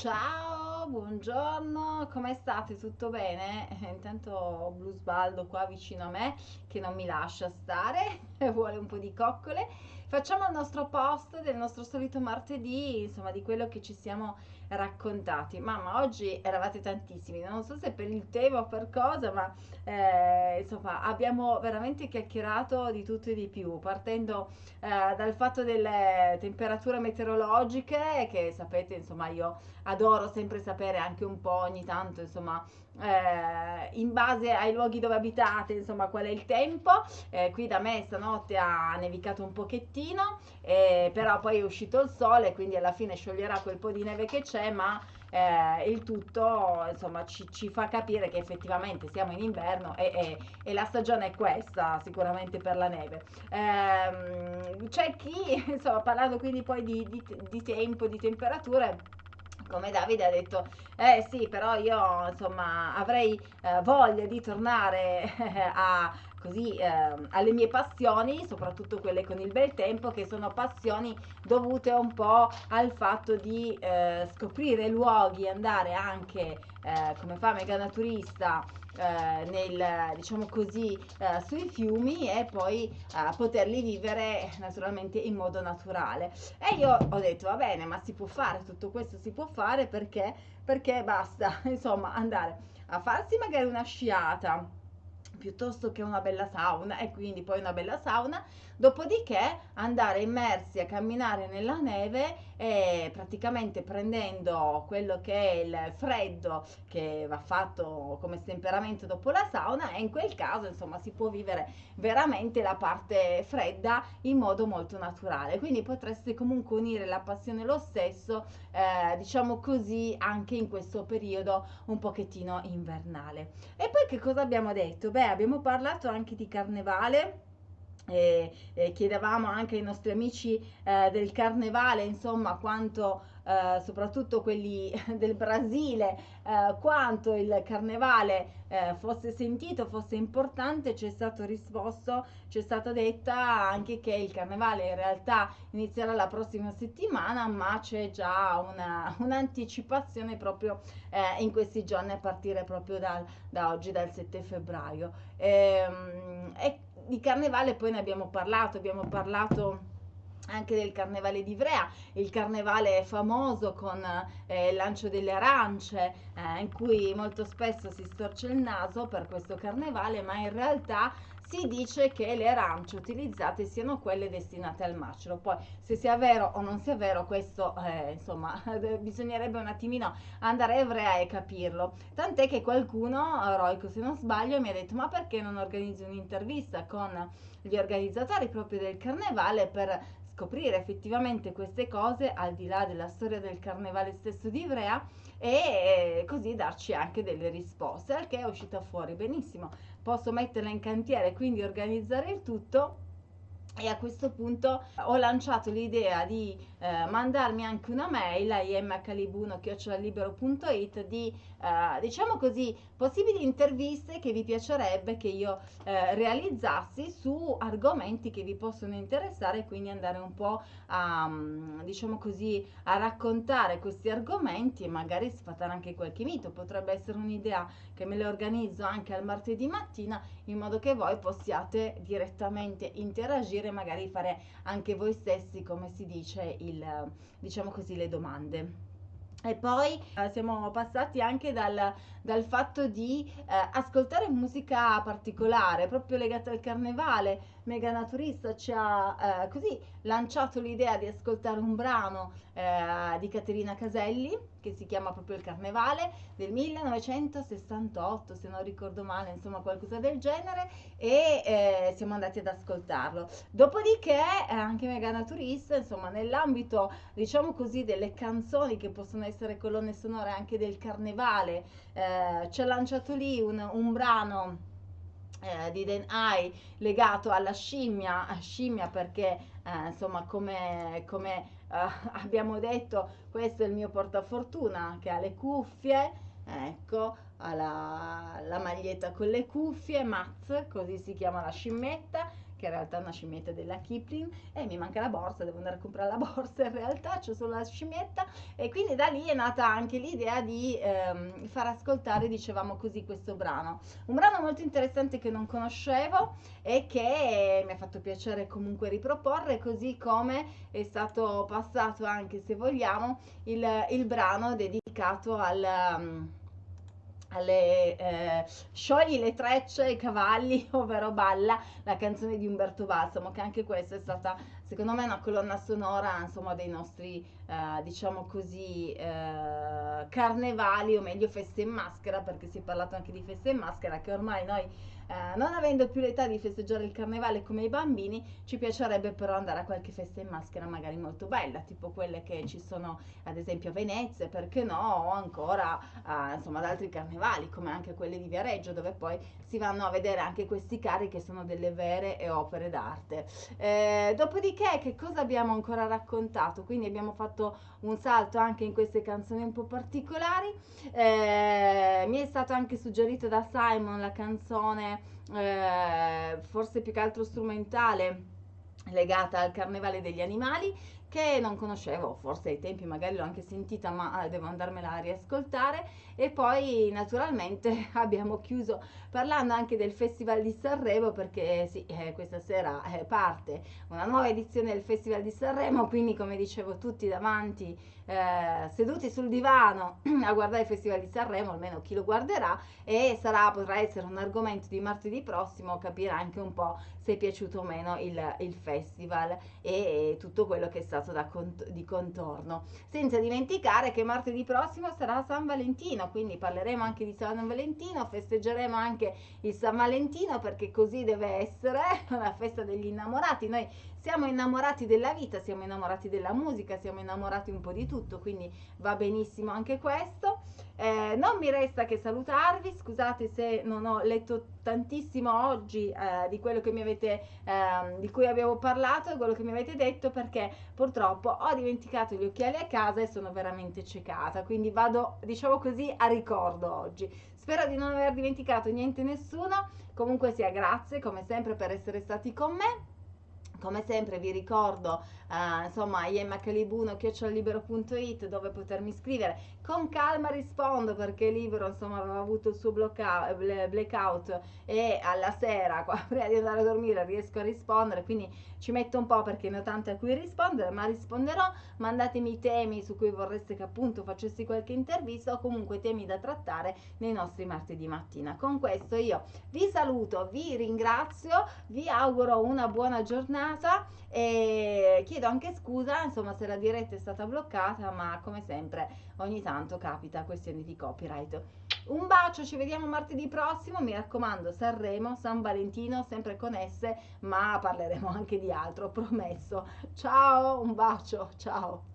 Ciao, buongiorno, come state? Tutto bene? Eh, Intanto Blusbaldo qua vicino a me che non mi lascia stare, vuole un po' di coccole. Facciamo il nostro post del nostro solito martedì, insomma, di quello che ci siamo raccontati. Mamma, oggi eravate tantissimi, non so se per il tema o per cosa, ma eh, insomma, abbiamo veramente chiacchierato di tutto e di più, partendo eh, dal fatto delle temperature meteorologiche, che sapete, insomma, io adoro sempre sapere anche un po' ogni tanto, insomma, eh, in base ai luoghi dove abitate, insomma, qual è il tempo. Eh, qui da me stanotte ha nevicato un pochettino, eh, però poi è uscito il sole, quindi alla fine scioglierà quel po' di neve che c'è, ma eh, il tutto insomma ci, ci, fa capire che effettivamente siamo in inverno e, e, e, la stagione è questa sicuramente per la neve. Ehm, c'è chi insomma ha parlato quindi poi di, di, di tempo di temperature come Davide ha detto, eh sì, però io insomma avrei eh, voglia di tornare a, così, eh, alle mie passioni, soprattutto quelle con il bel tempo, che sono passioni dovute un po' al fatto di eh, scoprire luoghi, andare anche eh, come fa Mega Naturista eh, nel, diciamo così, eh, sui fiumi e poi eh, poterli vivere naturalmente in modo naturale. E io ho detto, va bene, ma si può fare, tutto questo si può fare perché, perché basta, insomma, andare a farsi magari una sciata piuttosto che una bella sauna e quindi poi una bella sauna. Dopodiché andare immersi a camminare nella neve e praticamente prendendo quello che è il freddo che va fatto come temperamento dopo la sauna e in quel caso insomma si può vivere veramente la parte fredda in modo molto naturale. Quindi potreste comunque unire la passione lo stesso eh, diciamo così anche in questo periodo un pochettino invernale. E poi che cosa abbiamo detto? Beh abbiamo parlato anche di carnevale e, e chiedevamo anche ai nostri amici eh, del carnevale, insomma, quanto eh, soprattutto quelli del Brasile, eh, quanto il carnevale eh, fosse sentito, fosse importante, ci è stato risposto, ci è stata detta anche che il carnevale in realtà inizierà la prossima settimana, ma c'è già una, un'anticipazione proprio eh, in questi giorni a partire proprio dal, da oggi, dal 7 febbraio. Ehm, e, di carnevale poi ne abbiamo parlato, abbiamo parlato anche del carnevale di Ivrea, il carnevale famoso con eh, il lancio delle arance, eh, in cui molto spesso si storce il naso per questo carnevale, ma in realtà si dice che le arance utilizzate siano quelle destinate al macero. Poi se sia vero o non sia vero, questo eh, insomma bisognerebbe un attimino andare a Ivrea e capirlo. Tant'è che qualcuno, Roico se non sbaglio, mi ha detto ma perché non organizzi un'intervista con gli organizzatori proprio del carnevale per scoprire effettivamente queste cose al di là della storia del carnevale stesso di Ivrea e così darci anche delle risposte, al che è uscita fuori benissimo. Posso metterla in cantiere, quindi organizzare il tutto e a questo punto ho lanciato l'idea di eh, mandarmi anche una mail a imcalibuno.it di eh, diciamo così possibili interviste che vi piacerebbe che io eh, realizzassi su argomenti che vi possono interessare quindi andare un po' a mm, diciamo così a raccontare questi argomenti e magari sfatare anche qualche mito. Potrebbe essere un'idea che me le organizzo anche al martedì mattina in modo che voi possiate direttamente interagire magari fare anche voi stessi come si dice il diciamo così le domande e poi eh, siamo passati anche dal, dal fatto di eh, ascoltare musica particolare, proprio legata al carnevale. Mega Naturista ci ha eh, così lanciato l'idea di ascoltare un brano eh, di Caterina Caselli che si chiama proprio Il Carnevale del 1968, se non ricordo male, insomma qualcosa del genere, e eh, siamo andati ad ascoltarlo. Dopodiché eh, anche Mega Naturista, insomma, nell'ambito, diciamo così, delle canzoni che possono essere colonne sonore anche del Carnevale, eh, ci ha lanciato lì un, un brano eh, di Den Ai legato alla scimmia, scimmia perché eh, insomma come, come eh, abbiamo detto questo è il mio portafortuna che ha le cuffie, ecco, ha la, la maglietta con le cuffie, Maz, così si chiama la scimmetta, che in realtà è una scimmietta della Kipling e mi manca la borsa, devo andare a comprare la borsa in realtà, c'è solo la scimmietta e quindi da lì è nata anche l'idea di ehm, far ascoltare, dicevamo così, questo brano. Un brano molto interessante che non conoscevo e che mi ha fatto piacere comunque riproporre, così come è stato passato anche, se vogliamo, il, il brano dedicato al... Um, alle eh, Sciogli le trecce ai cavalli, ovvero Balla, la canzone di Umberto Balsamo, che anche questa è stata, secondo me, una colonna sonora, insomma, dei nostri, eh, diciamo così, eh, carnevali, o meglio feste in maschera, perché si è parlato anche di feste in maschera, che ormai noi eh, non avendo più l'età di festeggiare il carnevale come i bambini, ci piacerebbe però andare a qualche festa in maschera magari molto bella, tipo quelle che ci sono ad esempio a Venezia, perché no, o ancora eh, insomma ad altri carnevali, come anche quelli di Viareggio, dove poi si vanno a vedere anche questi carri che sono delle vere opere d'arte. Eh, dopodiché, che cosa abbiamo ancora raccontato? Quindi abbiamo fatto un salto anche in queste canzoni un po' particolari. Eh, mi è stato anche suggerito da Simon la canzone eh, forse più che altro strumentale legata al carnevale degli animali che non conoscevo, forse ai tempi magari l'ho anche sentita, ma eh, devo andarmela a riascoltare. E poi naturalmente abbiamo chiuso parlando anche del Festival di Sanremo, perché sì, eh, questa sera eh, parte una nuova edizione del Festival di Sanremo, quindi come dicevo tutti davanti, eh, seduti sul divano a guardare il Festival di Sanremo, almeno chi lo guarderà, e sarà, potrà essere un argomento di martedì prossimo, capire anche un po' se è piaciuto o meno il, il festival e, e tutto quello che è stato cont- di contorno. Senza dimenticare che martedì prossimo sarà San Valentino, quindi parleremo anche di San Valentino, festeggeremo anche il San Valentino perché così deve essere una festa degli innamorati. Noi siamo innamorati della vita, siamo innamorati della musica, siamo innamorati un po' di tutto, quindi va benissimo anche questo. Eh, non mi resta che salutarvi, scusate se non ho letto tantissimo oggi eh, di quello che mi avete, eh, di cui abbiamo parlato, quello che mi avete detto, perché purtroppo ho dimenticato gli occhiali a casa e sono veramente ciecata, quindi vado, diciamo così, a ricordo oggi. Spero di non aver dimenticato niente nessuno, comunque sia grazie come sempre per essere stati con me come sempre vi ricordo uh, insomma iemmacalibuno chiocciolibero.it dove potermi scrivere. Con calma rispondo perché Libero insomma aveva avuto il suo blackout e alla sera prima di andare a dormire riesco a rispondere quindi ci metto un po' perché ne ho tante a cui rispondere ma risponderò. Mandatemi i temi su cui vorreste che appunto facessi qualche intervista o comunque temi da trattare nei nostri martedì mattina. Con questo io vi saluto vi ringrazio vi auguro una buona giornata e chiedo anche scusa insomma se la diretta è stata bloccata ma come sempre ogni tanto capita questioni di copyright. Un bacio ci vediamo martedì prossimo. Mi raccomando Sanremo San Valentino sempre con esse ma parleremo anche di altro promesso. Ciao un bacio ciao